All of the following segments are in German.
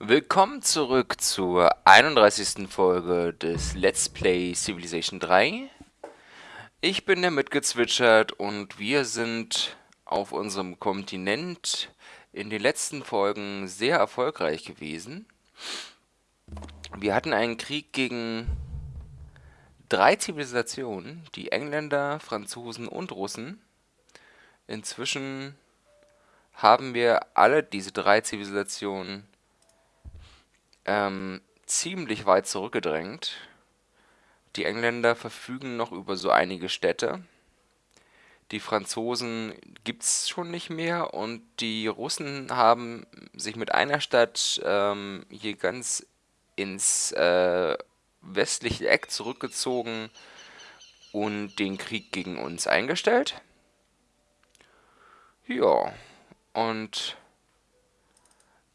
Willkommen zurück zur 31. Folge des Let's Play Civilization 3. Ich bin der mitgezwitschert und wir sind auf unserem Kontinent in den letzten Folgen sehr erfolgreich gewesen. Wir hatten einen Krieg gegen drei Zivilisationen, die Engländer, Franzosen und Russen. Inzwischen haben wir alle diese drei Zivilisationen ähm, ziemlich weit zurückgedrängt. Die Engländer verfügen noch über so einige Städte. Die Franzosen gibt es schon nicht mehr und die Russen haben sich mit einer Stadt ähm, hier ganz ins äh, westliche Eck zurückgezogen und den Krieg gegen uns eingestellt. Ja, und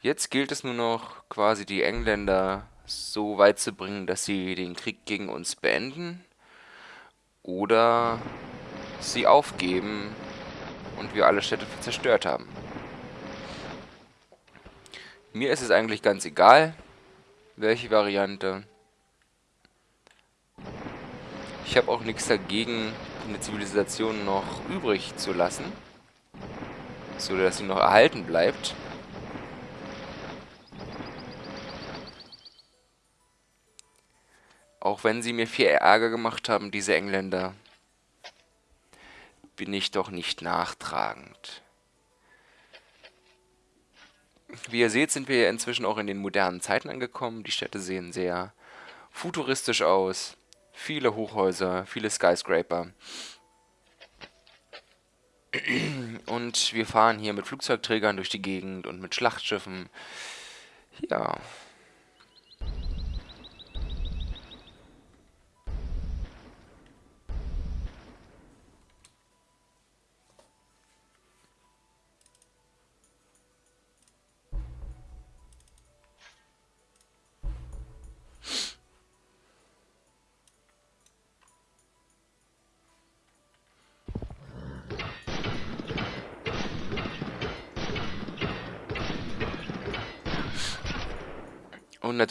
Jetzt gilt es nur noch, quasi die Engländer so weit zu bringen, dass sie den Krieg gegen uns beenden oder sie aufgeben und wir alle Städte zerstört haben. Mir ist es eigentlich ganz egal, welche Variante. Ich habe auch nichts dagegen, eine Zivilisation noch übrig zu lassen, so dass sie noch erhalten bleibt. Auch wenn sie mir viel Ärger gemacht haben, diese Engländer, bin ich doch nicht nachtragend. Wie ihr seht, sind wir inzwischen auch in den modernen Zeiten angekommen. Die Städte sehen sehr futuristisch aus. Viele Hochhäuser, viele Skyscraper. Und wir fahren hier mit Flugzeugträgern durch die Gegend und mit Schlachtschiffen. Ja,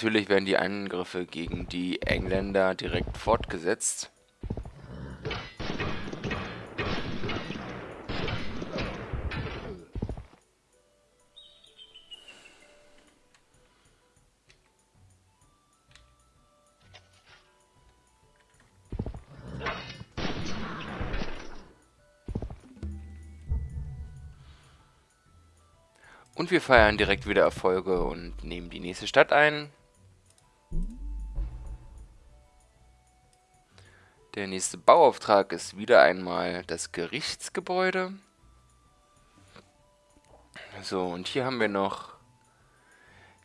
natürlich werden die Angriffe gegen die Engländer direkt fortgesetzt. Und wir feiern direkt wieder Erfolge und nehmen die nächste Stadt ein. Der nächste Bauauftrag ist wieder einmal das Gerichtsgebäude. So, und hier haben wir noch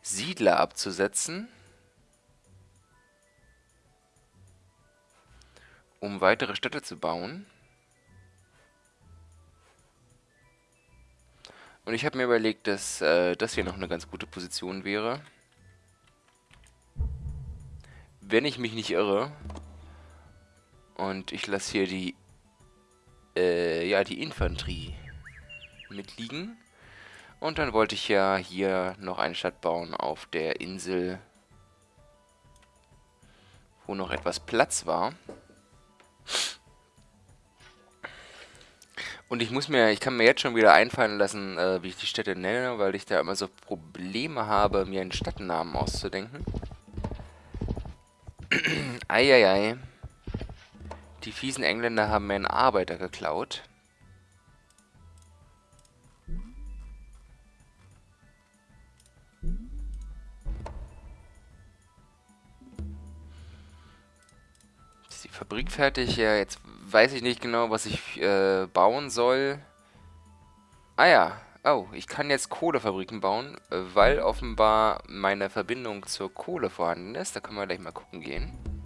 Siedler abzusetzen. Um weitere Städte zu bauen. Und ich habe mir überlegt, dass äh, das hier noch eine ganz gute Position wäre. Wenn ich mich nicht irre. Und ich lasse hier die, äh, ja, die Infanterie mitliegen. Und dann wollte ich ja hier noch eine Stadt bauen auf der Insel, wo noch etwas Platz war. Und ich muss mir, ich kann mir jetzt schon wieder einfallen lassen, äh, wie ich die Städte nenne, weil ich da immer so Probleme habe, mir einen Stadtnamen auszudenken. Eieiei. Die fiesen Engländer haben mir einen Arbeiter geklaut. Ist die Fabrik fertig? Ja, jetzt weiß ich nicht genau, was ich äh, bauen soll. Ah ja, oh, ich kann jetzt Kohlefabriken bauen, weil offenbar meine Verbindung zur Kohle vorhanden ist. Da können wir gleich mal gucken gehen.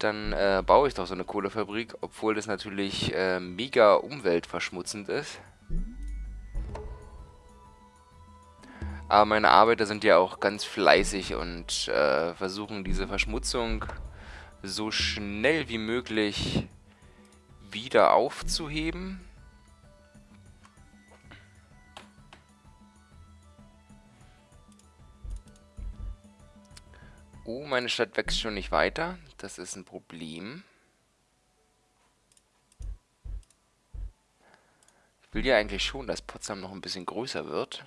Dann äh, baue ich doch so eine Kohlefabrik, obwohl das natürlich äh, mega umweltverschmutzend ist. Aber meine Arbeiter sind ja auch ganz fleißig und äh, versuchen diese Verschmutzung so schnell wie möglich wieder aufzuheben. Oh, meine Stadt wächst schon nicht weiter. Das ist ein Problem. Ich will ja eigentlich schon, dass Potsdam noch ein bisschen größer wird.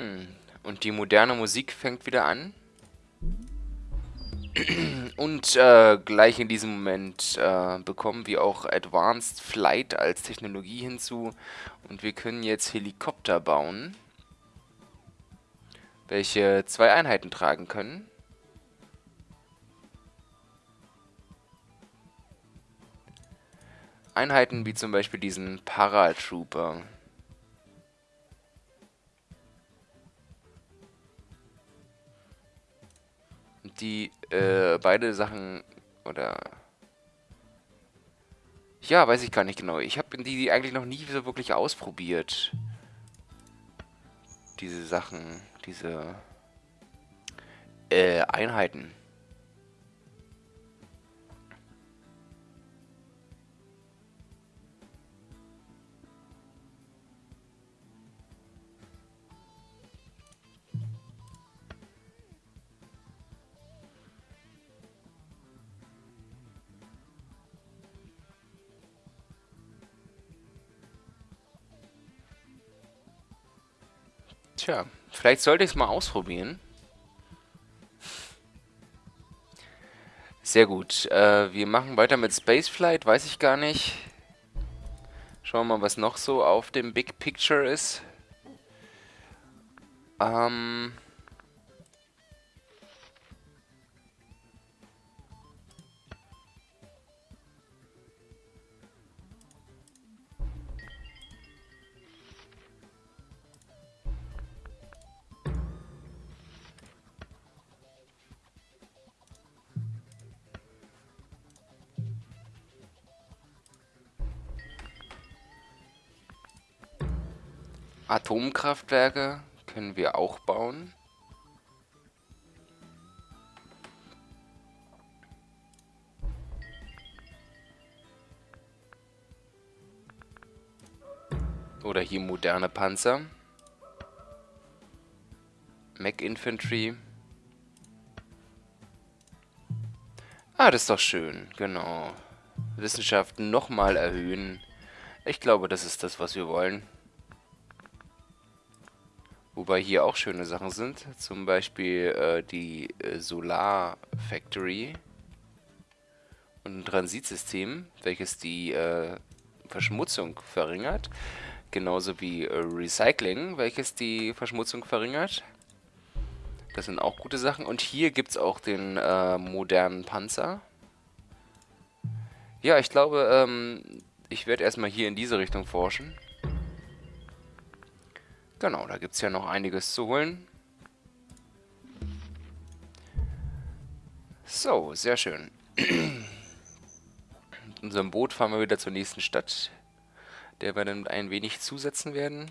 Hm. Und die moderne Musik fängt wieder an. Und äh, gleich in diesem Moment äh, bekommen wir auch Advanced Flight als Technologie hinzu. Und wir können jetzt Helikopter bauen, welche zwei Einheiten tragen können. Einheiten wie zum Beispiel diesen Paratrooper. Die äh, beide Sachen oder ja, weiß ich gar nicht genau. Ich habe die eigentlich noch nie so wirklich ausprobiert. Diese Sachen, diese äh, Einheiten. Tja, vielleicht sollte ich es mal ausprobieren. Sehr gut. Äh, wir machen weiter mit Spaceflight, weiß ich gar nicht. Schauen wir mal, was noch so auf dem Big Picture ist. Ähm... Atomkraftwerke können wir auch bauen. Oder hier moderne Panzer. Mac Infantry. Ah, das ist doch schön. Genau. Wissenschaften nochmal erhöhen. Ich glaube, das ist das, was wir wollen. Wobei hier auch schöne Sachen sind. Zum Beispiel äh, die äh, Solar Factory und ein Transitsystem, welches die äh, Verschmutzung verringert. Genauso wie äh, Recycling, welches die Verschmutzung verringert. Das sind auch gute Sachen. Und hier gibt es auch den äh, modernen Panzer. Ja, ich glaube, ähm, ich werde erstmal hier in diese Richtung forschen. Genau, da gibt es ja noch einiges zu holen. So, sehr schön. Mit unserem Boot fahren wir wieder zur nächsten Stadt, der wir dann ein wenig zusetzen werden.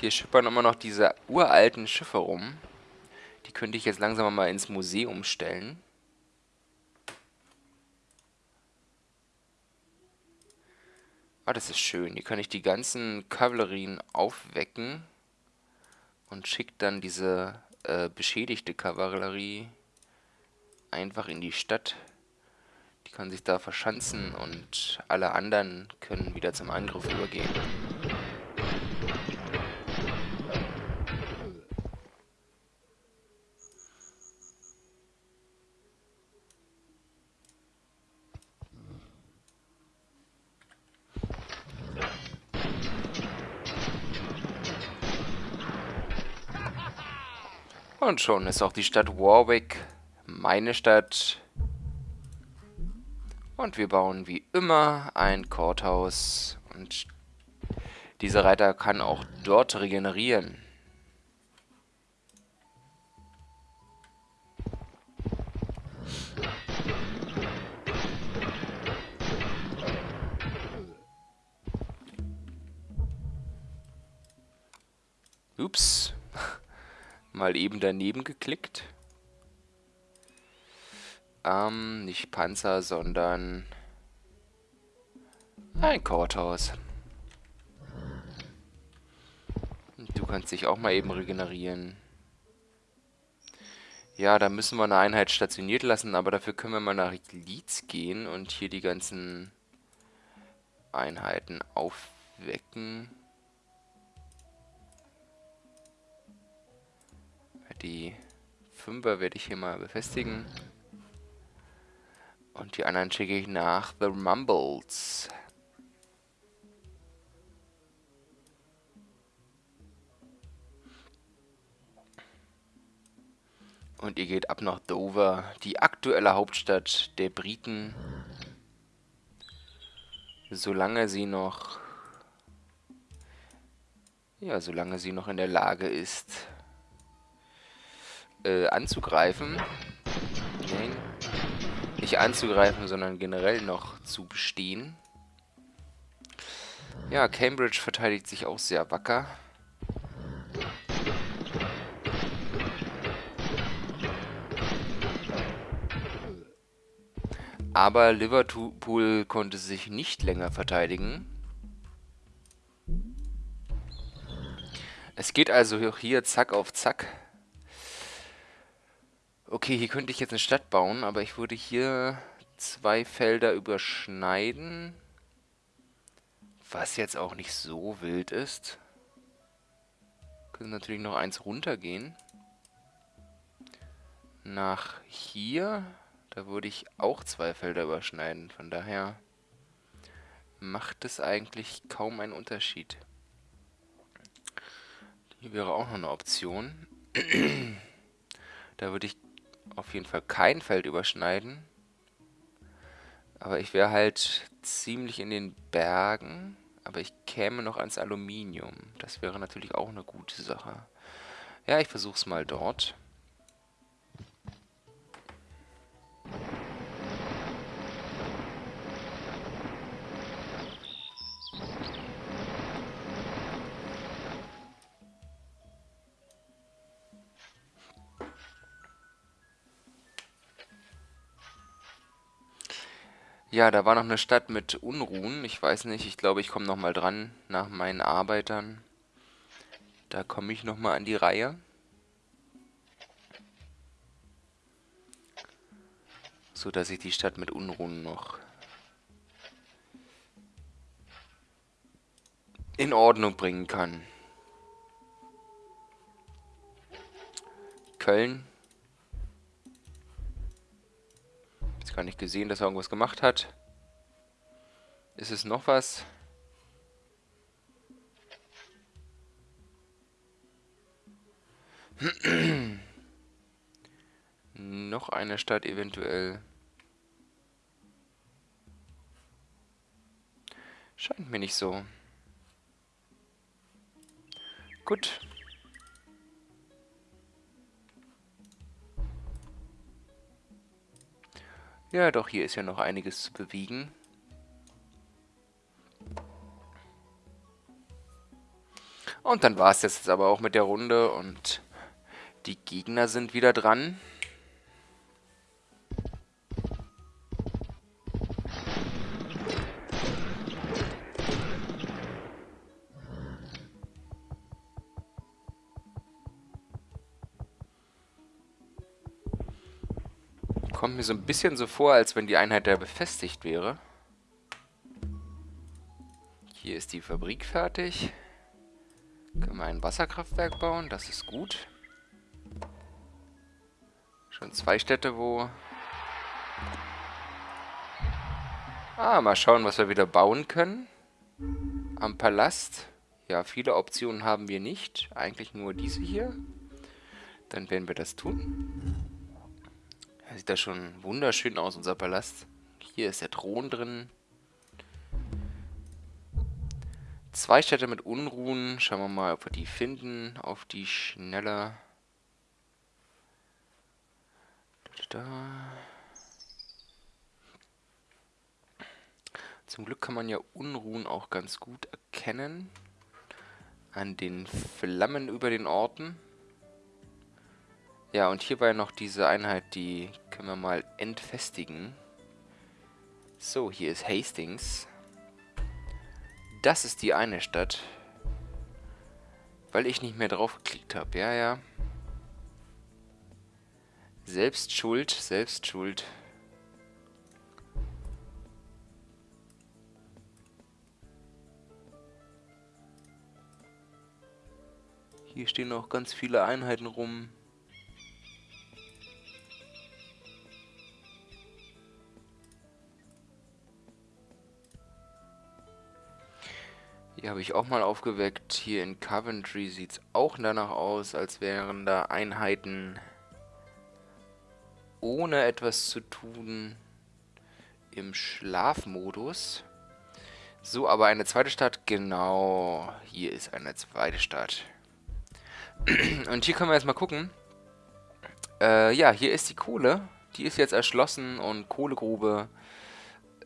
Hier schippern immer noch diese uralten Schiffe rum. Die könnte ich jetzt langsam mal ins Museum stellen. Ah, das ist schön. Hier kann ich die ganzen Kavallerien aufwecken und schicke dann diese äh, beschädigte Kavallerie einfach in die Stadt. Die kann sich da verschanzen und alle anderen können wieder zum Angriff übergehen. Und schon ist auch die Stadt Warwick meine Stadt. Und wir bauen wie immer ein Courthouse. Und dieser Reiter kann auch dort regenerieren. Ups. Mal eben daneben geklickt. Ähm, nicht Panzer, sondern ein Courthouse. Du kannst dich auch mal eben regenerieren. Ja, da müssen wir eine Einheit stationiert lassen, aber dafür können wir mal nach Leeds gehen und hier die ganzen Einheiten aufwecken. Die Fünfer werde ich hier mal befestigen. Und die anderen schicke ich nach The Mumbles. Und ihr geht ab nach Dover, die aktuelle Hauptstadt der Briten. Solange sie noch... Ja, solange sie noch in der Lage ist, äh, anzugreifen. Nein, nicht anzugreifen, sondern generell noch zu bestehen. Ja, Cambridge verteidigt sich auch sehr wacker. Aber Liverpool konnte sich nicht länger verteidigen. Es geht also hier zack auf zack. Okay, hier könnte ich jetzt eine Stadt bauen, aber ich würde hier zwei Felder überschneiden. Was jetzt auch nicht so wild ist. Können natürlich noch eins runtergehen. Nach hier da würde ich auch zwei Felder überschneiden. Von daher macht es eigentlich kaum einen Unterschied. Hier wäre auch noch eine Option. da würde ich auf jeden Fall kein Feld überschneiden. Aber ich wäre halt ziemlich in den Bergen. Aber ich käme noch ans Aluminium. Das wäre natürlich auch eine gute Sache. Ja, ich versuche es mal dort. Ja, da war noch eine Stadt mit Unruhen. Ich weiß nicht, ich glaube, ich komme nochmal dran nach meinen Arbeitern. Da komme ich nochmal an die Reihe. So dass ich die Stadt mit Unruhen noch in Ordnung bringen kann. Köln gar nicht gesehen, dass er irgendwas gemacht hat. Ist es noch was? noch eine Stadt eventuell. Scheint mir nicht so. Gut. Ja, doch, hier ist ja noch einiges zu bewegen. Und dann war es jetzt aber auch mit der Runde und die Gegner sind wieder dran. Kommt mir so ein bisschen so vor, als wenn die Einheit da befestigt wäre. Hier ist die Fabrik fertig. Können wir ein Wasserkraftwerk bauen, das ist gut. Schon zwei Städte, wo... Ah, mal schauen, was wir wieder bauen können. Am Palast. Ja, viele Optionen haben wir nicht. Eigentlich nur diese hier. Dann werden wir das tun. Sieht das schon wunderschön aus, unser Palast. Hier ist der Thron drin. Zwei Städte mit Unruhen. Schauen wir mal, ob wir die finden. Auf die Schnelle. Da. Zum Glück kann man ja Unruhen auch ganz gut erkennen. an den Flammen über den Orten. Ja, und hierbei noch diese Einheit, die können wir mal entfestigen. So, hier ist Hastings. Das ist die eine Stadt. Weil ich nicht mehr drauf geklickt habe. Ja, ja. Selbst schuld, selbst schuld. Hier stehen noch ganz viele Einheiten rum. Hier habe ich auch mal aufgeweckt. Hier in Coventry sieht es auch danach aus, als wären da Einheiten ohne etwas zu tun im Schlafmodus. So, aber eine zweite Stadt, genau. Hier ist eine zweite Stadt. Und hier können wir jetzt mal gucken. Äh, ja, hier ist die Kohle. Die ist jetzt erschlossen und Kohlegrube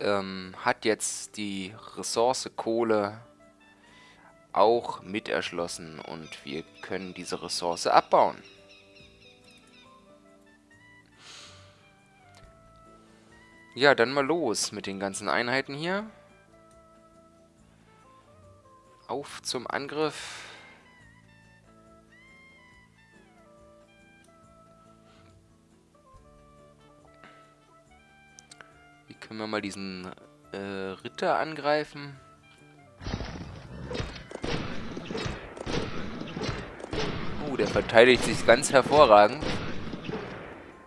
ähm, hat jetzt die Ressource Kohle auch mit erschlossen und wir können diese Ressource abbauen. Ja, dann mal los mit den ganzen Einheiten hier. Auf zum Angriff. Wie können wir mal diesen äh, Ritter angreifen? Der verteidigt sich ganz hervorragend.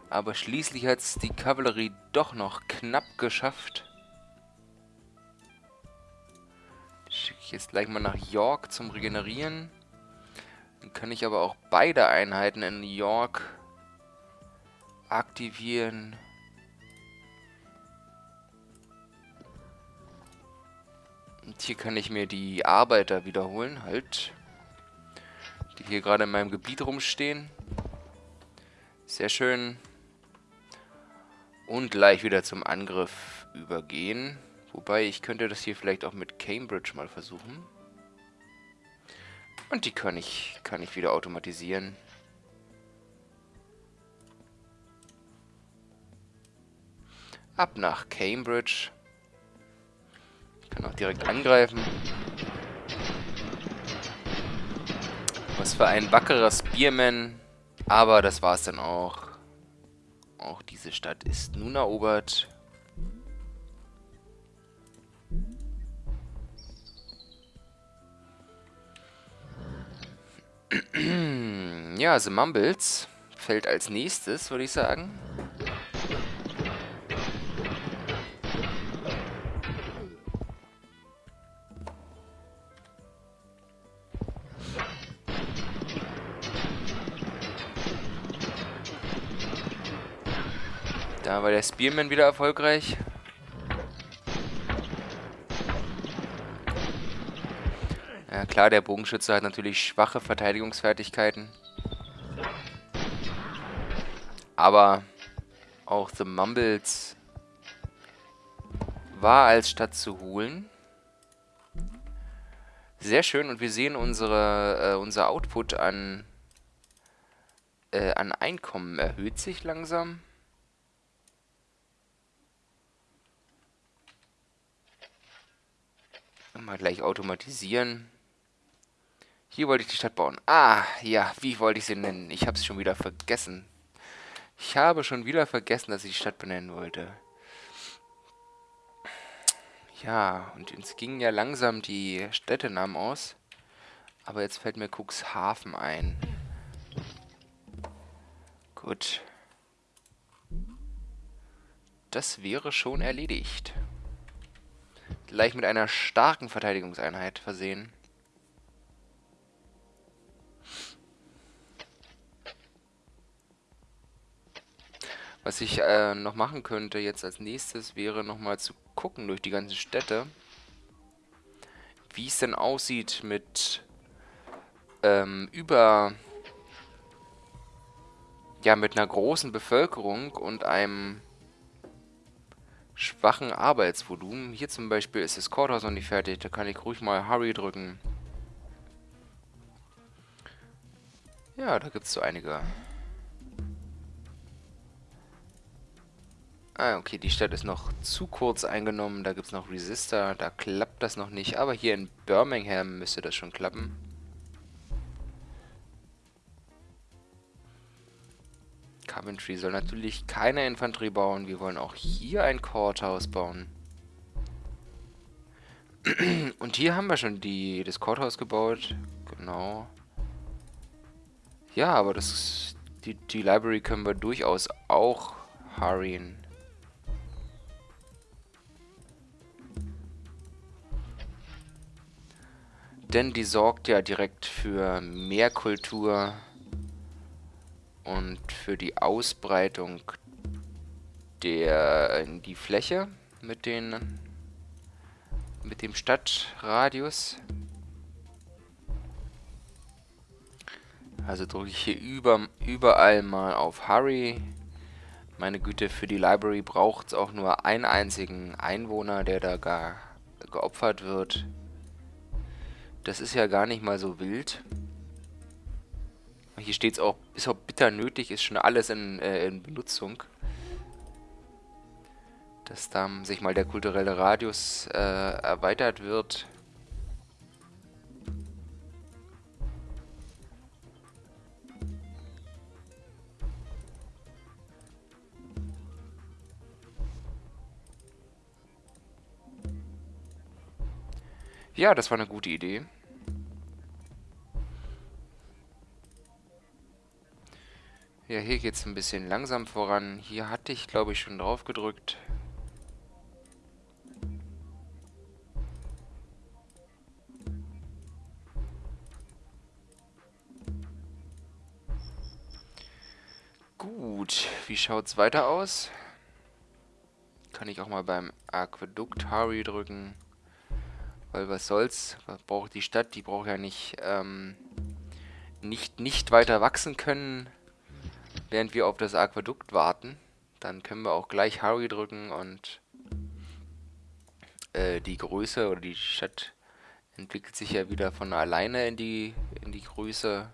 Aber schließlich hat es die Kavallerie doch noch knapp geschafft. Schicke ich jetzt gleich mal nach York zum Regenerieren. Dann kann ich aber auch beide Einheiten in York aktivieren. Und hier kann ich mir die Arbeiter wiederholen, halt. Hier gerade in meinem Gebiet rumstehen. Sehr schön und gleich wieder zum Angriff übergehen. Wobei, ich könnte das hier vielleicht auch mit Cambridge mal versuchen. Und die kann ich, kann ich wieder automatisieren. Ab nach Cambridge. Ich kann auch direkt angreifen. Was für ein wackerer Spearman. Aber das war's dann auch. Auch diese Stadt ist nun erobert. ja, The Mumbles fällt als nächstes, würde ich sagen. War der Spearman wieder erfolgreich. Ja klar, der Bogenschütze hat natürlich schwache Verteidigungsfertigkeiten. Aber auch The Mumbles war als Stadt zu holen. Sehr schön und wir sehen unsere, äh, unser Output an, äh, an Einkommen erhöht sich langsam. Mal gleich automatisieren. Hier wollte ich die Stadt bauen. Ah, ja, wie wollte ich sie nennen? Ich habe es schon wieder vergessen. Ich habe schon wieder vergessen, dass ich die Stadt benennen wollte. Ja, und es gingen ja langsam die Städtenamen aus. Aber jetzt fällt mir Cuxhaven ein. Gut. Das wäre schon erledigt gleich mit einer starken Verteidigungseinheit versehen. Was ich äh, noch machen könnte jetzt als nächstes, wäre nochmal zu gucken durch die ganzen Städte, wie es denn aussieht mit ähm, über ja mit einer großen Bevölkerung und einem schwachen Arbeitsvolumen. Hier zum Beispiel ist das Courthouse noch nicht fertig. Da kann ich ruhig mal Hurry drücken. Ja, da gibt es so einige. Ah, okay, die Stadt ist noch zu kurz eingenommen. Da gibt es noch Resistor. Da klappt das noch nicht. Aber hier in Birmingham müsste das schon klappen. Coventry soll natürlich keine Infanterie bauen. Wir wollen auch hier ein Courthouse bauen. Und hier haben wir schon die, das Courthouse gebaut. Genau. Ja, aber das die, die Library können wir durchaus auch hurryen. Denn die sorgt ja direkt für mehr Kultur und für die Ausbreitung der in die Fläche mit den mit dem Stadtradius. Also drücke ich hier über, überall mal auf Hurry. Meine Güte, für die Library braucht es auch nur einen einzigen Einwohner, der da gar geopfert wird. Das ist ja gar nicht mal so wild. Hier steht es auch, ist auch bitter nötig, ist schon alles in, äh, in Benutzung. Dass da sich mal der kulturelle Radius äh, erweitert wird. Ja, das war eine gute Idee. Ja, hier geht es ein bisschen langsam voran. Hier hatte ich, glaube ich, schon drauf gedrückt. Gut, wie schaut es weiter aus? Kann ich auch mal beim Aquädukt Harry drücken. Weil was soll's, was braucht die Stadt? Die braucht ja nicht, ähm, nicht, nicht weiter wachsen können während wir auf das Aquädukt warten. Dann können wir auch gleich Hurry drücken und äh, die Größe oder die Stadt entwickelt sich ja wieder von alleine in die, in die Größe,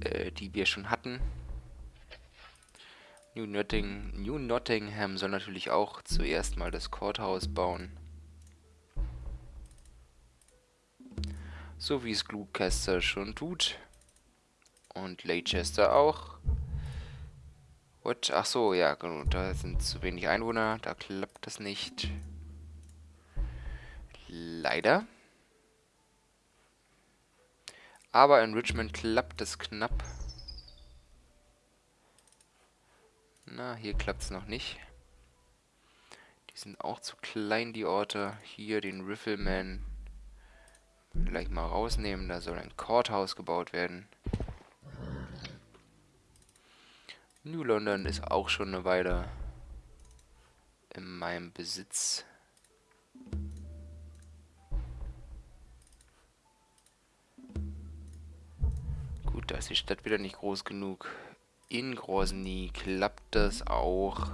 äh, die wir schon hatten. New, Notting, New Nottingham soll natürlich auch zuerst mal das Courthouse bauen. So wie es Glucaster schon tut. Und Leicester auch. What? Ach so, ja, genau. Da sind zu wenig Einwohner. Da klappt das nicht. Leider. Aber in Richmond klappt es knapp. Na, hier klappt es noch nicht. Die sind auch zu klein, die Orte. Hier den Riffelman gleich mal rausnehmen. Da soll ein Courthouse gebaut werden. New London ist auch schon eine Weile in meinem Besitz. Gut, da ist die Stadt wieder nicht groß genug. In Grozny klappt das auch.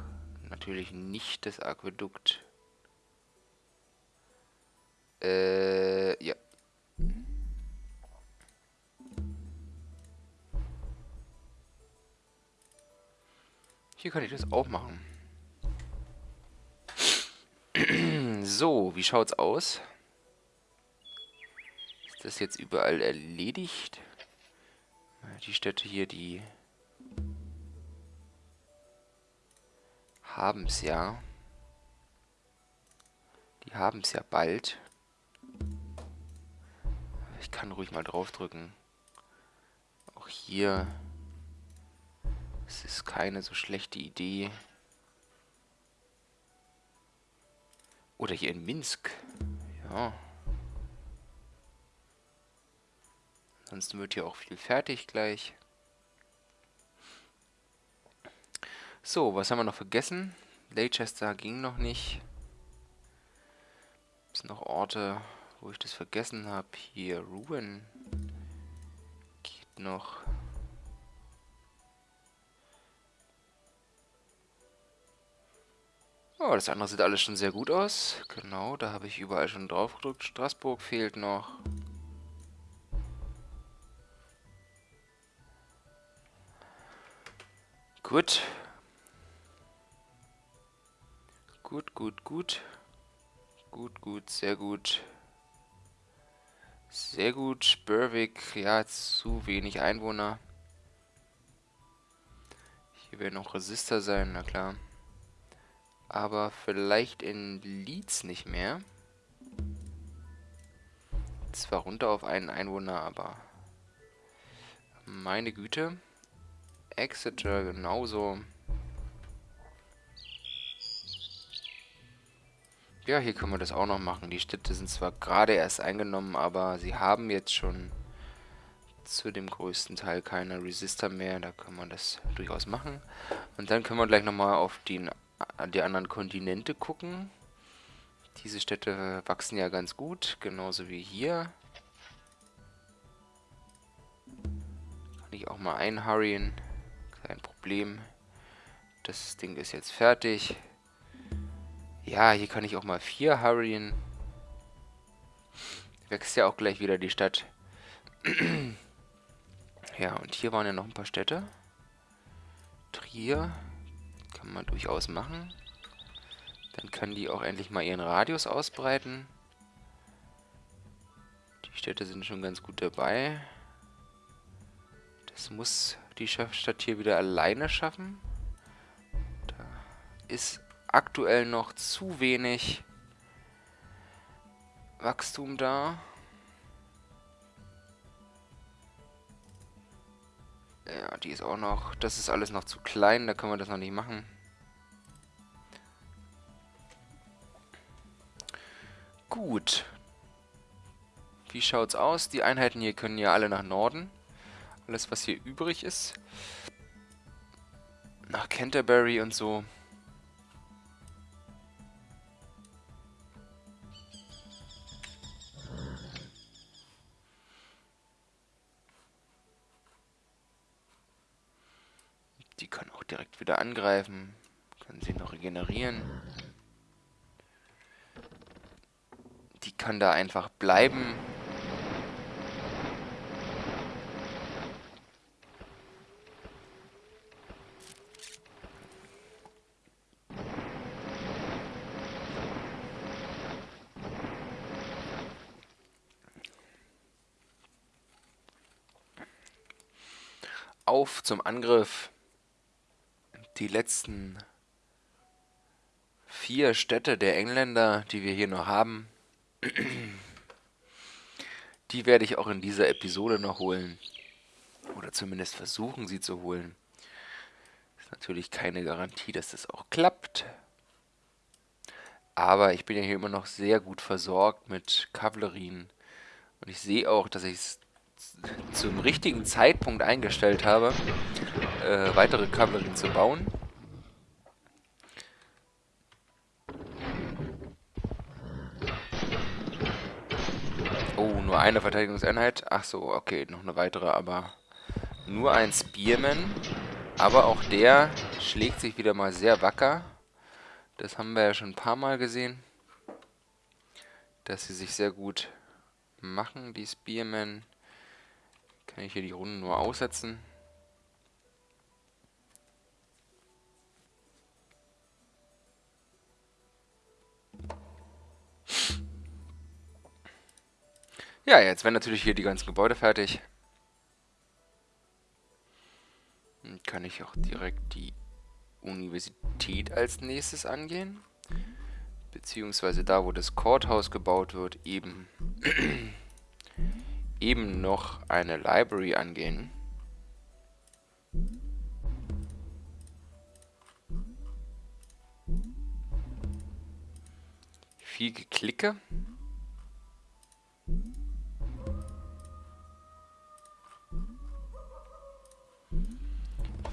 Natürlich nicht das Aquädukt. Äh, ja. Hier kann ich das auch machen. so, wie schaut's aus? Ist das jetzt überall erledigt? Die Städte hier, die haben es ja. Die haben es ja bald. Ich kann ruhig mal draufdrücken. Auch hier es ist keine so schlechte Idee. Oder hier in Minsk. Ja. Ansonsten wird hier auch viel fertig gleich. So, was haben wir noch vergessen? Leicester ging noch nicht. Es sind noch Orte, wo ich das vergessen habe. Hier, Ruin. Geht noch. Oh, das andere sieht alles schon sehr gut aus. Genau, da habe ich überall schon drauf gedrückt. Straßburg fehlt noch. Gut. Gut, gut, gut. Gut, gut, sehr gut. Sehr gut. Berwick, ja, zu wenig Einwohner. Hier werden noch Resistor sein, na klar. Aber vielleicht in Leeds nicht mehr. Zwar runter auf einen Einwohner, aber... Meine Güte. Exeter genauso. Ja, hier können wir das auch noch machen. Die Städte sind zwar gerade erst eingenommen, aber sie haben jetzt schon zu dem größten Teil keine Resistor mehr. Da können wir das durchaus machen. Und dann können wir gleich nochmal auf die, die anderen Kontinente gucken. Diese Städte wachsen ja ganz gut, genauso wie hier. Kann ich auch mal einhurryen. Kein Problem. Das Ding ist jetzt fertig. Ja, hier kann ich auch mal vier hurryen. Wächst ja auch gleich wieder die Stadt. ja, und hier waren ja noch ein paar Städte. Trier. Kann man durchaus machen. Dann kann die auch endlich mal ihren Radius ausbreiten. Die Städte sind schon ganz gut dabei. Das muss die Stadt hier wieder alleine schaffen. Da ist aktuell noch zu wenig Wachstum da. Ja, die ist auch noch... Das ist alles noch zu klein, da können wir das noch nicht machen. Gut. Wie schaut's aus? Die Einheiten hier können ja alle nach Norden. Alles, was hier übrig ist. Nach Canterbury und so. Die können auch direkt wieder angreifen. Können sie noch regenerieren. Die kann da einfach bleiben. Auf zum Angriff die letzten vier Städte der Engländer, die wir hier noch haben, die werde ich auch in dieser Episode noch holen. Oder zumindest versuchen, sie zu holen. Ist natürlich keine Garantie, dass das auch klappt. Aber ich bin ja hier immer noch sehr gut versorgt mit Kavallerien. Und ich sehe auch, dass ich es zum richtigen Zeitpunkt eingestellt habe, äh, weitere Kavallerien zu bauen. Oh, nur eine Verteidigungseinheit. Ach so, okay, noch eine weitere, aber nur ein Spearman. Aber auch der schlägt sich wieder mal sehr wacker. Das haben wir ja schon ein paar Mal gesehen. Dass sie sich sehr gut machen, die Spearmen. Kann ich hier die Runden nur aussetzen. Ja, jetzt werden natürlich hier die ganzen Gebäude fertig. Dann kann ich auch direkt die Universität als nächstes angehen. Beziehungsweise da, wo das Courthouse gebaut wird, eben, eben noch eine Library angehen. Viel Geklicke.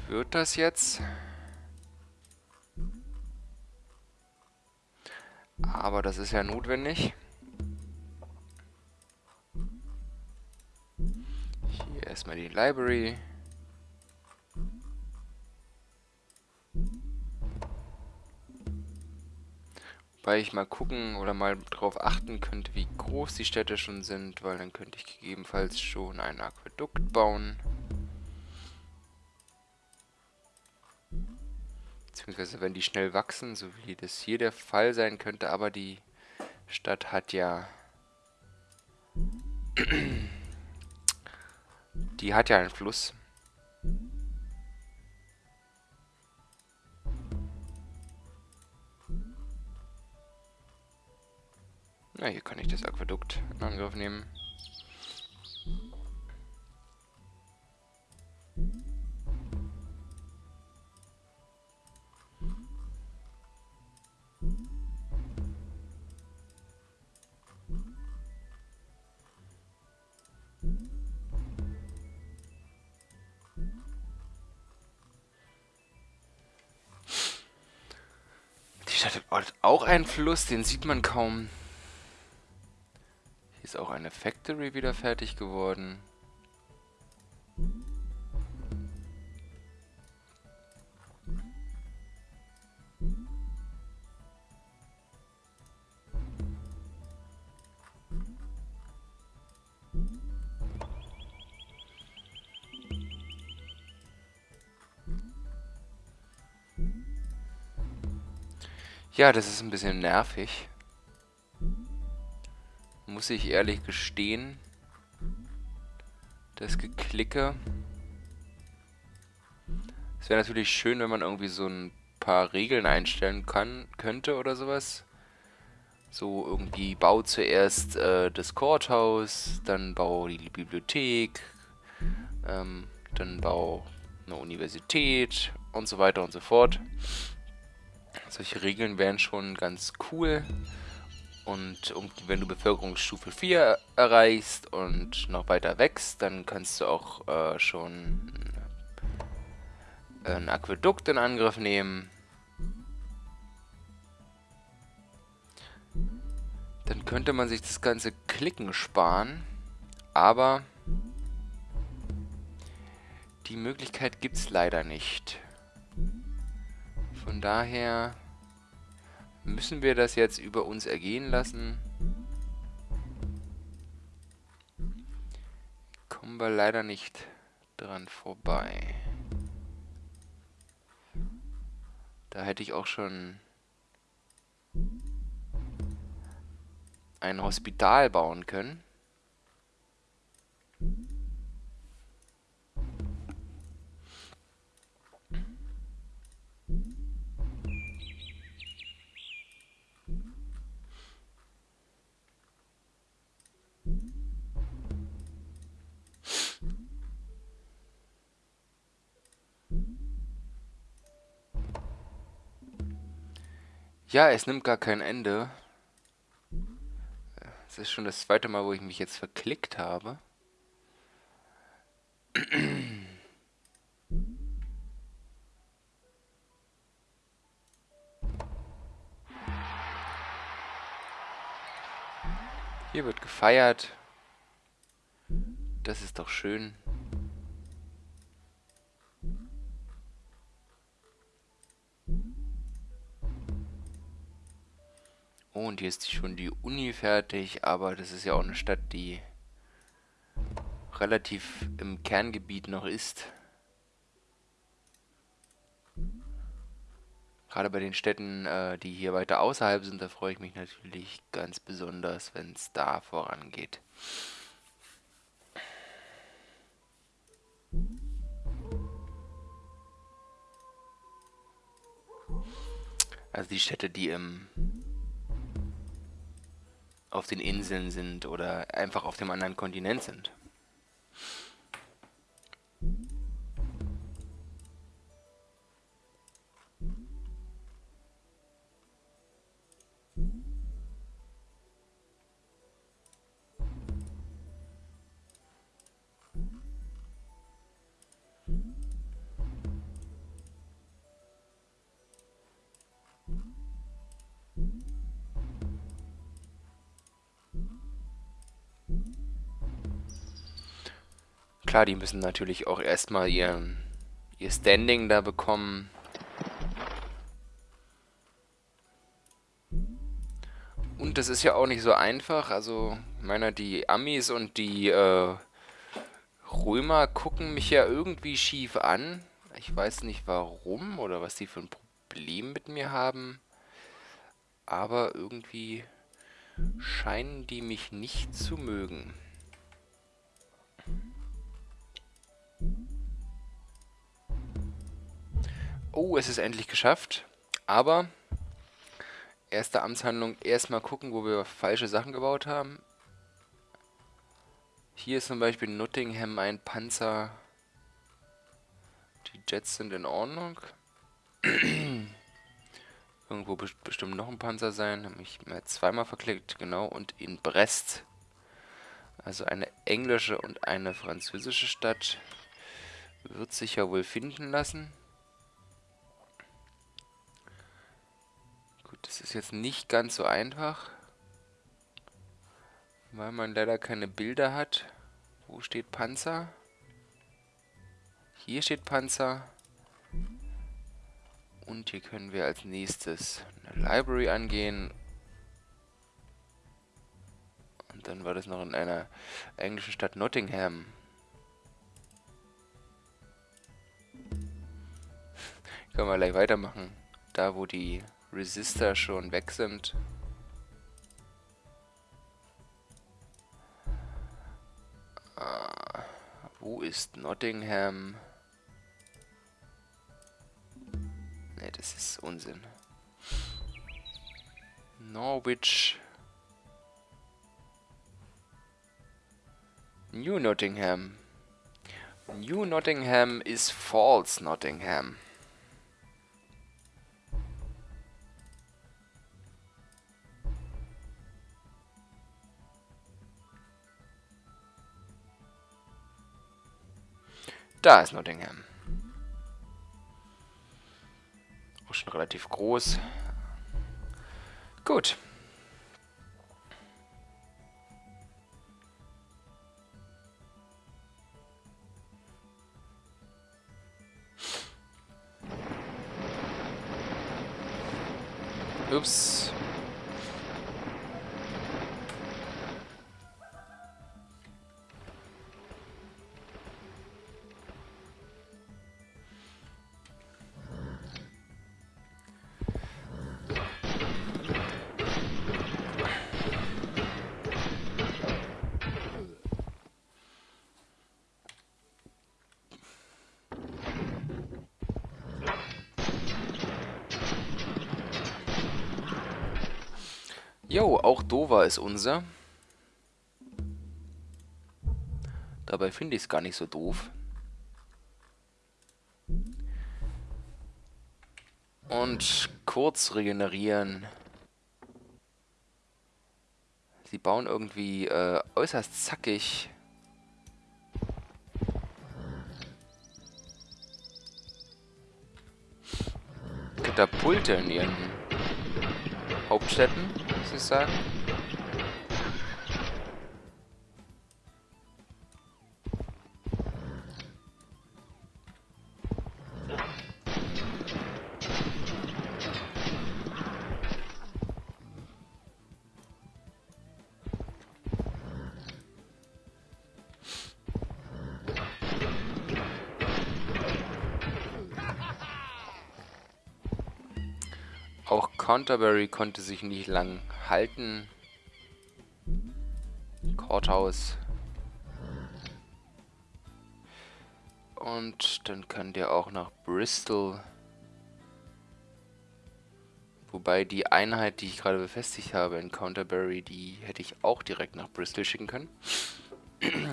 Wird das jetzt? Aber das ist ja notwendig. Hier erstmal die Library. Wobei ich mal gucken oder mal drauf achten könnte, wie groß die Städte schon sind, weil dann könnte ich gegebenenfalls schon ein Aquädukt bauen. Beziehungsweise wenn die schnell wachsen, so wie das hier der Fall sein könnte, aber die Stadt hat ja... Die hat ja einen Fluss. Na, hier kann ich das Aquädukt in Angriff nehmen. Hat auch einen Fluss, den sieht man kaum. Hier ist auch eine Factory wieder fertig geworden. Ja, das ist ein bisschen nervig. Muss ich ehrlich gestehen. Das Geklicke. Es wäre natürlich schön, wenn man irgendwie so ein paar Regeln einstellen kann, könnte oder sowas. So irgendwie bau zuerst äh, das Courthouse, dann bau die Bibliothek, ähm, dann bau eine Universität und so weiter und so fort. Solche Regeln wären schon ganz cool. Und wenn du Bevölkerungsstufe 4 erreichst und noch weiter wächst, dann kannst du auch äh, schon ein Aquädukt in Angriff nehmen. Dann könnte man sich das ganze Klicken sparen. Aber die Möglichkeit gibt es leider nicht. Von daher müssen wir das jetzt über uns ergehen lassen. Kommen wir leider nicht dran vorbei. Da hätte ich auch schon ein Hospital bauen können. Ja, es nimmt gar kein Ende. Es ist schon das zweite Mal, wo ich mich jetzt verklickt habe. Hier wird gefeiert. Das ist doch schön. Und hier ist schon die Uni fertig, aber das ist ja auch eine Stadt, die relativ im Kerngebiet noch ist. Gerade bei den Städten, äh, die hier weiter außerhalb sind, da freue ich mich natürlich ganz besonders, wenn es da vorangeht. Also die Städte, die im auf den Inseln sind oder einfach auf dem anderen Kontinent sind. Klar, die müssen natürlich auch erstmal ihr, ihr Standing da bekommen. Und das ist ja auch nicht so einfach. Also, meiner, die Amis und die äh, Römer gucken mich ja irgendwie schief an. Ich weiß nicht warum oder was die für ein Problem mit mir haben. Aber irgendwie scheinen die mich nicht zu mögen. Oh, es ist endlich geschafft. Aber erste Amtshandlung erstmal gucken, wo wir falsche Sachen gebaut haben. Hier ist zum Beispiel Nottingham ein Panzer. Die Jets sind in Ordnung. Irgendwo bestimmt noch ein Panzer sein. Habe ich mir zweimal verklickt, genau. Und in Brest. Also eine englische und eine französische Stadt. Wird sich ja wohl finden lassen. Das ist jetzt nicht ganz so einfach. Weil man leider keine Bilder hat. Wo steht Panzer? Hier steht Panzer. Und hier können wir als nächstes eine Library angehen. Und dann war das noch in einer englischen Stadt Nottingham. Können wir gleich weitermachen. Da, wo die Resistor schon weg sind. Uh, wo ist Nottingham? Ne, das ist Unsinn. Norwich. New Nottingham. New Nottingham ist False Nottingham. Da ist Nottingham. Auch schon relativ groß. Gut. Ups. Auch Dover ist unser. Dabei finde ich es gar nicht so doof. Und kurz regenerieren. Sie bauen irgendwie äh, äußerst zackig. Katapulte in ihren Hauptstädten ich Auch Canterbury konnte sich nicht lang halten. Courthouse. Und dann kann der auch nach Bristol. Wobei die Einheit, die ich gerade befestigt habe in Counterbury, die hätte ich auch direkt nach Bristol schicken können.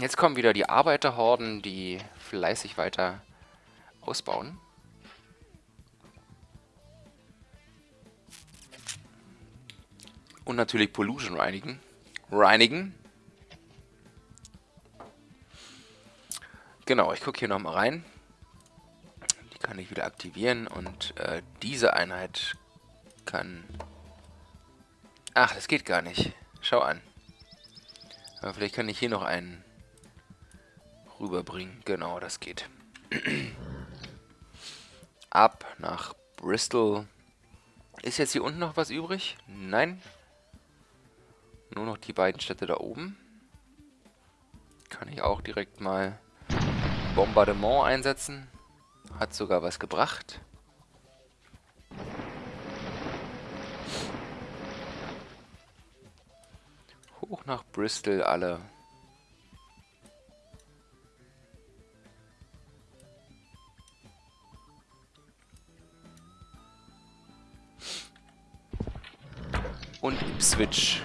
Jetzt kommen wieder die Arbeiterhorden, die fleißig weiter ausbauen. Und natürlich Pollution reinigen. Reinigen. Genau, ich gucke hier nochmal rein. Die kann ich wieder aktivieren und äh, diese Einheit kann... Ach, das geht gar nicht. Schau an. Aber vielleicht kann ich hier noch einen rüberbringen. Genau, das geht. Ab nach Bristol. Ist jetzt hier unten noch was übrig? Nein. Nur noch die beiden Städte da oben. Kann ich auch direkt mal Bombardement einsetzen. Hat sogar was gebracht. Hoch nach Bristol alle. Und Ipswich.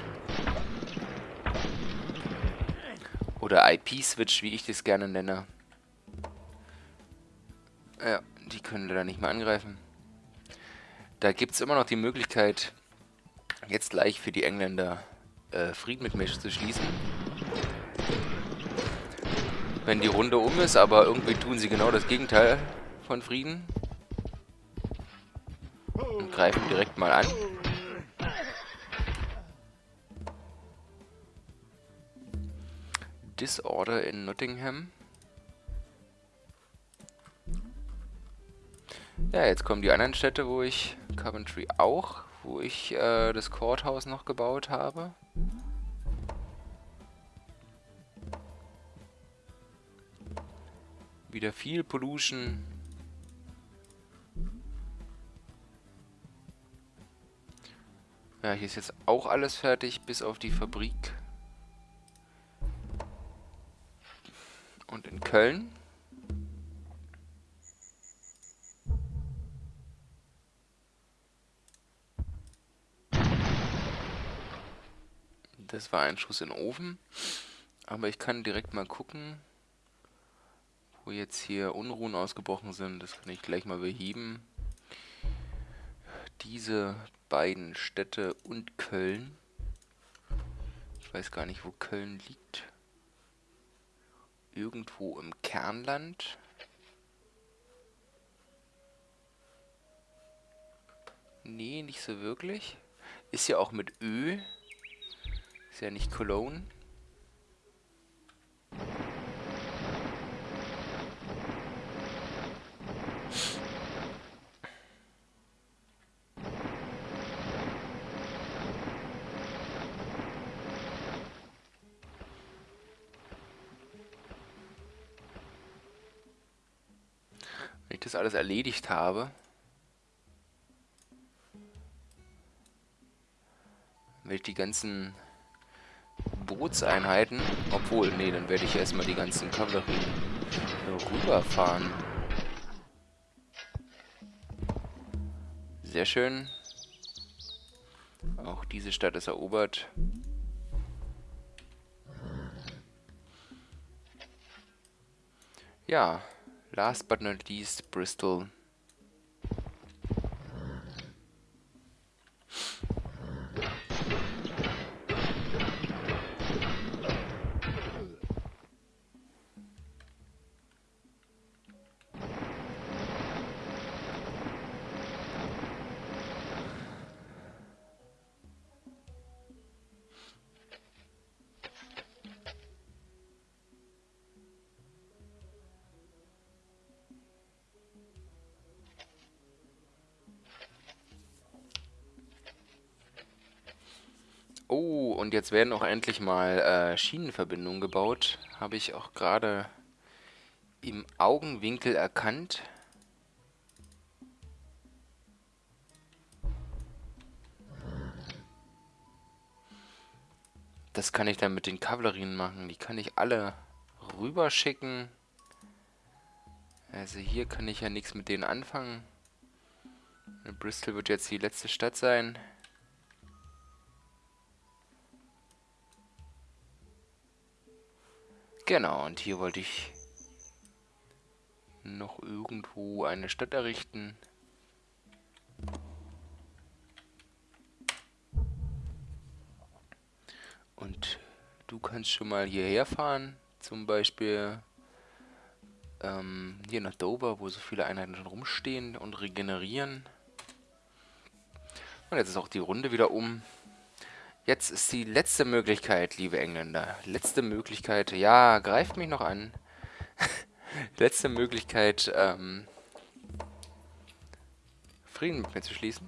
Oder IP-Switch, wie ich das gerne nenne. Ja, die können da nicht mehr angreifen. Da gibt es immer noch die Möglichkeit, jetzt gleich für die Engländer äh, Frieden mit mir zu schließen. Wenn die Runde um ist, aber irgendwie tun sie genau das Gegenteil von Frieden. Und greifen direkt mal an. Disorder in Nottingham. Ja, jetzt kommen die anderen Städte, wo ich... Coventry auch, wo ich äh, das Courthouse noch gebaut habe. Wieder viel Pollution. Ja, hier ist jetzt auch alles fertig, bis auf die Fabrik. Und in Köln. Das war ein Schuss in den Ofen. Aber ich kann direkt mal gucken, wo jetzt hier Unruhen ausgebrochen sind. Das kann ich gleich mal beheben. Diese beiden Städte und Köln. Ich weiß gar nicht, wo Köln liegt. Irgendwo im Kernland. Nee, nicht so wirklich. Ist ja auch mit Ö. Ist ja nicht Cologne. Ich das alles erledigt habe, werde ich die ganzen Bootseinheiten. Obwohl, nee, dann werde ich erstmal die ganzen Kavallerie rüberfahren. Sehr schön. Auch diese Stadt ist erobert. Ja, last but not least, Bristol. Jetzt werden auch endlich mal äh, Schienenverbindungen gebaut. Habe ich auch gerade im Augenwinkel erkannt. Das kann ich dann mit den Kavallerien machen. Die kann ich alle rüberschicken. Also hier kann ich ja nichts mit denen anfangen. Bristol wird jetzt die letzte Stadt sein. Genau, und hier wollte ich noch irgendwo eine Stadt errichten. Und du kannst schon mal hierher fahren, zum Beispiel ähm, hier nach Dover, wo so viele Einheiten schon rumstehen und regenerieren. Und jetzt ist auch die Runde wieder um. Jetzt ist die letzte Möglichkeit, liebe Engländer. Letzte Möglichkeit. Ja, greift mich noch an. letzte Möglichkeit, ähm, Frieden mit mir zu schließen.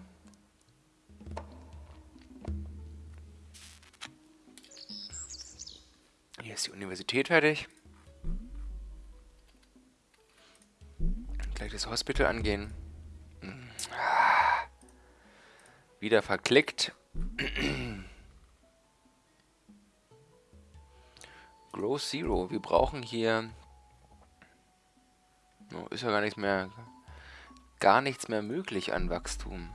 Hier ist die Universität fertig. Gleich das Hospital angehen. Wieder verklickt. Grow Zero. Wir brauchen hier... Oh, ist ja gar nichts mehr... Gar nichts mehr möglich an Wachstum.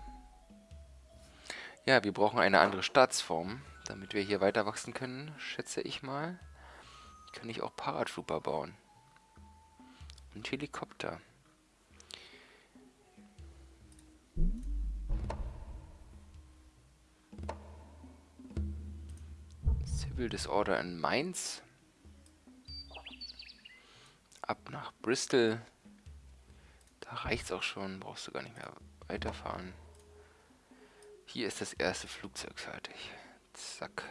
Ja, wir brauchen eine andere Staatsform, damit wir hier weiter wachsen können, schätze ich mal. Kann ich auch Paratrooper bauen. Und Helikopter. Civil Disorder in Mainz. Ab nach Bristol. Da reicht's auch schon. Brauchst du gar nicht mehr weiterfahren. Hier ist das erste Flugzeug fertig. Zack.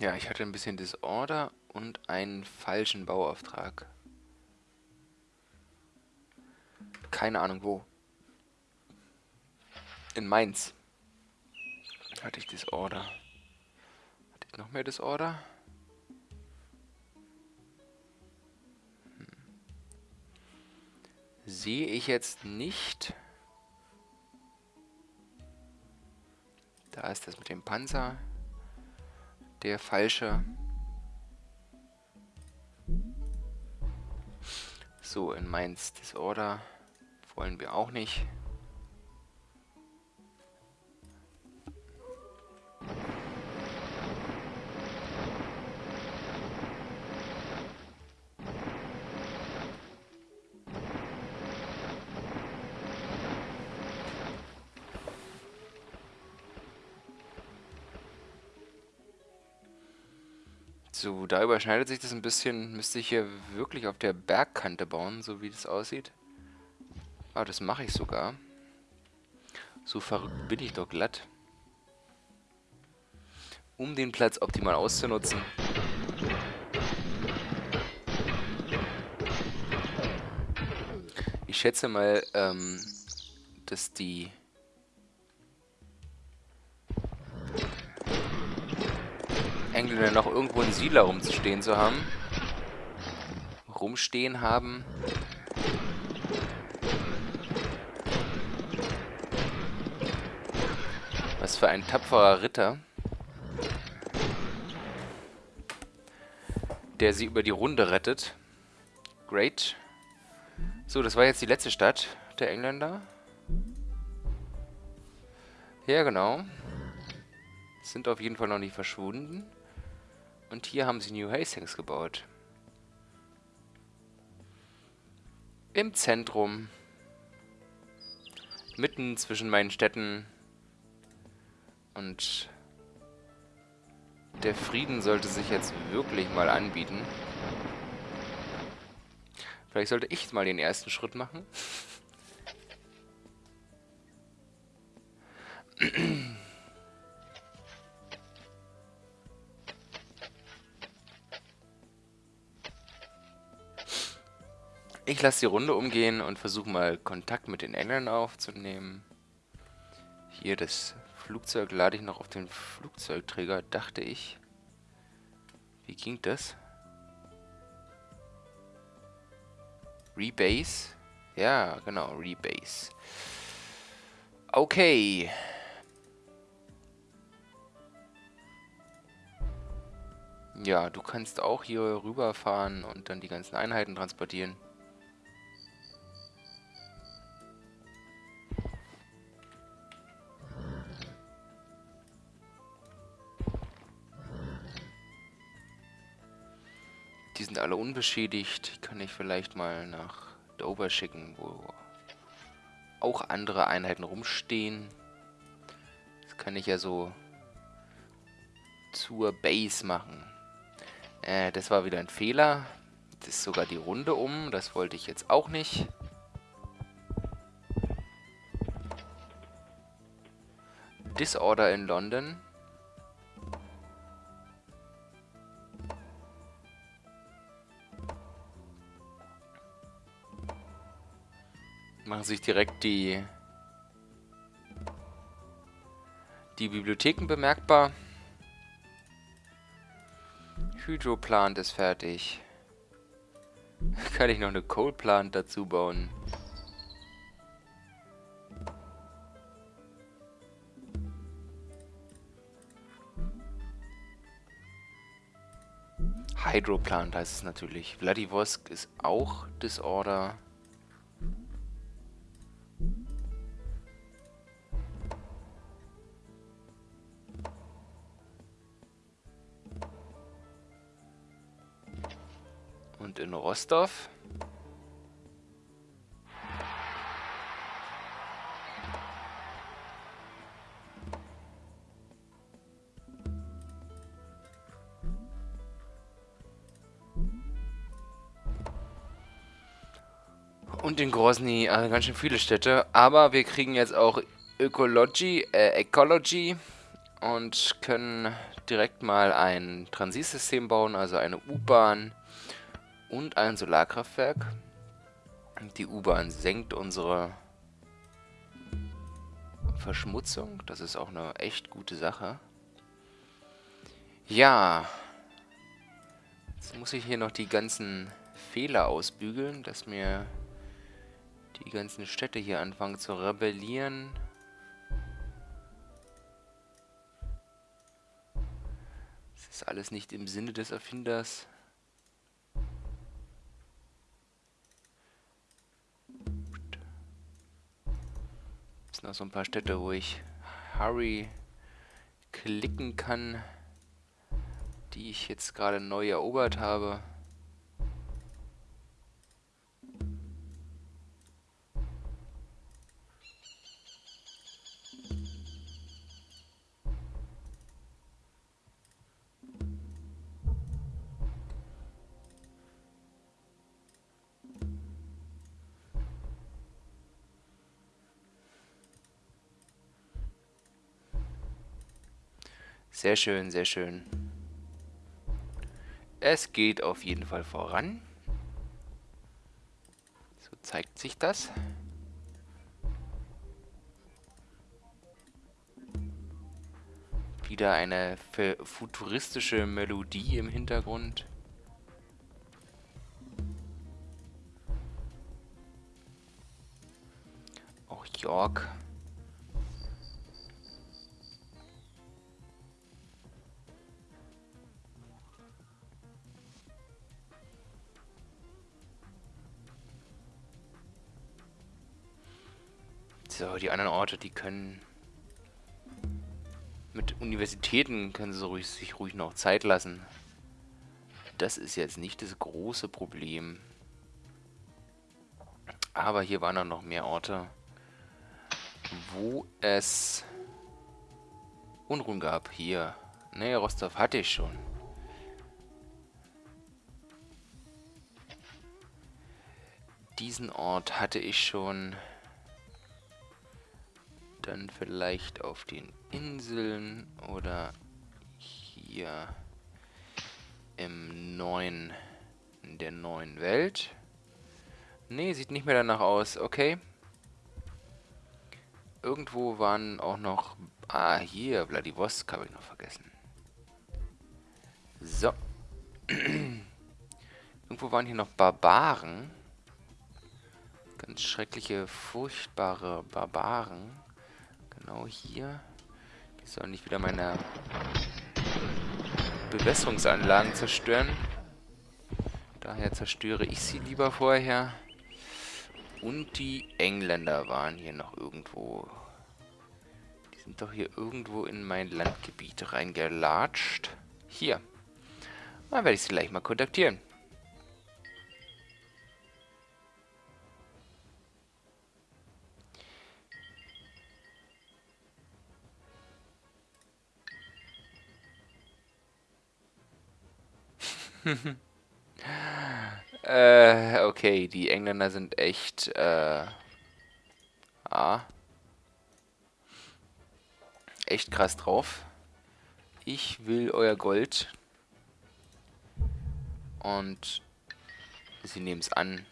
Ja, ich hatte ein bisschen Disorder und einen falschen Bauauftrag. Keine Ahnung wo. In Mainz. Hatte ich Disorder. Hatte ich noch mehr Disorder? Hm. Sehe ich jetzt nicht. Da ist das mit dem Panzer der falsche. So, in Mainz Disorder wollen wir auch nicht. So, da überschneidet sich das ein bisschen. Müsste ich hier wirklich auf der Bergkante bauen, so wie das aussieht. Ah, das mache ich sogar. So verrückt bin ich doch glatt. Um den Platz optimal auszunutzen. Ich schätze mal, ähm, dass die Engländer noch irgendwo einen Siedler rumzustehen zu haben. Rumstehen haben. Was für ein tapferer Ritter. Der sie über die Runde rettet. Great. So, das war jetzt die letzte Stadt der Engländer. Ja, genau. Sind auf jeden Fall noch nicht verschwunden. Und hier haben sie New Hastings gebaut. Im Zentrum. Mitten zwischen meinen Städten. Und der Frieden sollte sich jetzt wirklich mal anbieten. Vielleicht sollte ich mal den ersten Schritt machen. Ich lasse die Runde umgehen und versuche mal Kontakt mit den Engländern aufzunehmen. Hier das Flugzeug lade ich noch auf den Flugzeugträger, dachte ich. Wie ging das? Rebase? Ja, genau, Rebase. Okay. Ja, du kannst auch hier rüberfahren und dann die ganzen Einheiten transportieren. Die sind alle unbeschädigt. Kann ich vielleicht mal nach Dover schicken, wo auch andere Einheiten rumstehen. Das kann ich ja so zur Base machen. Äh, das war wieder ein Fehler. Das ist sogar die Runde um. Das wollte ich jetzt auch nicht. Disorder in London. sich direkt die, die Bibliotheken bemerkbar. Hydroplant ist fertig. Kann ich noch eine Coalplant dazu bauen? Hydroplant heißt es natürlich. Vladivostok ist auch Disorder. Rostov Und in Grozny, also ganz schön viele Städte. Aber wir kriegen jetzt auch Ökology, äh, Ecology und können direkt mal ein Transitsystem bauen, also eine U-Bahn und ein Solarkraftwerk. Die U-Bahn senkt unsere Verschmutzung. Das ist auch eine echt gute Sache. Ja. Jetzt muss ich hier noch die ganzen Fehler ausbügeln, dass mir die ganzen Städte hier anfangen zu rebellieren. Das ist alles nicht im Sinne des Erfinders. Noch so ein paar Städte, wo ich Hurry klicken kann, die ich jetzt gerade neu erobert habe. Sehr schön, sehr schön. Es geht auf jeden Fall voran. So zeigt sich das. Wieder eine futuristische Melodie im Hintergrund. Auch York So, die anderen Orte, die können... Mit Universitäten können sie ruhig, sich ruhig noch Zeit lassen. Das ist jetzt nicht das große Problem. Aber hier waren dann noch mehr Orte, wo es Unruhen gab. Hier. Ne, Rostov hatte ich schon. Diesen Ort hatte ich schon dann vielleicht auf den Inseln oder hier im neuen, in der neuen Welt. Ne, sieht nicht mehr danach aus. Okay. Irgendwo waren auch noch... Ah, hier, Vladivostok habe ich noch vergessen. So. Irgendwo waren hier noch Barbaren. Ganz schreckliche, furchtbare Barbaren. Genau hier. Die sollen nicht wieder meine Bewässerungsanlagen zerstören. Daher zerstöre ich sie lieber vorher. Und die Engländer waren hier noch irgendwo. Die sind doch hier irgendwo in mein Landgebiet reingelatscht. Hier. Dann werde ich sie gleich mal kontaktieren. Äh, okay, die Engländer sind echt, äh, ah, echt krass drauf. Ich will euer Gold. Und sie nehmen es an.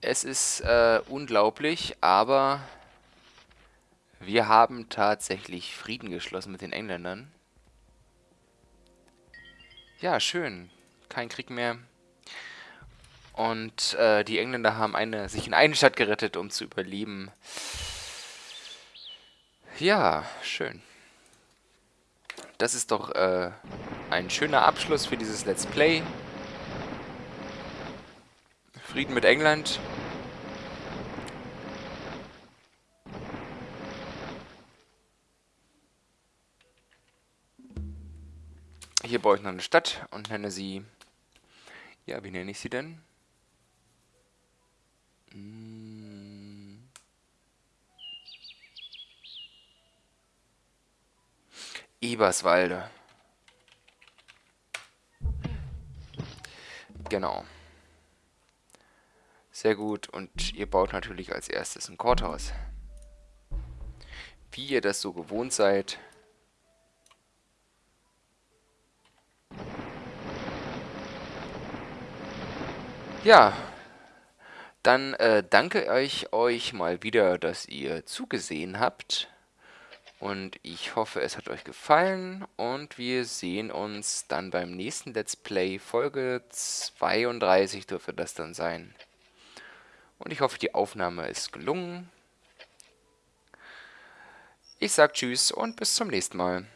Es ist äh, unglaublich, aber wir haben tatsächlich Frieden geschlossen mit den Engländern. Ja, schön. Kein Krieg mehr. Und äh, die Engländer haben eine, sich in eine Stadt gerettet, um zu überleben. Ja, schön. Das ist doch äh, ein schöner Abschluss für dieses Let's Play. Frieden mit England. Hier baue ich noch eine Stadt und nenne sie... Ja, wie nenne ich sie denn? Hm. Eberswalde. Genau. Sehr gut. Und ihr baut natürlich als erstes ein Courthouse. Wie ihr das so gewohnt seid. Ja, dann äh, danke ich euch mal wieder, dass ihr zugesehen habt. Und ich hoffe, es hat euch gefallen. Und wir sehen uns dann beim nächsten Let's Play. Folge 32 dürfte das dann sein. Und ich hoffe, die Aufnahme ist gelungen. Ich sag Tschüss und bis zum nächsten Mal.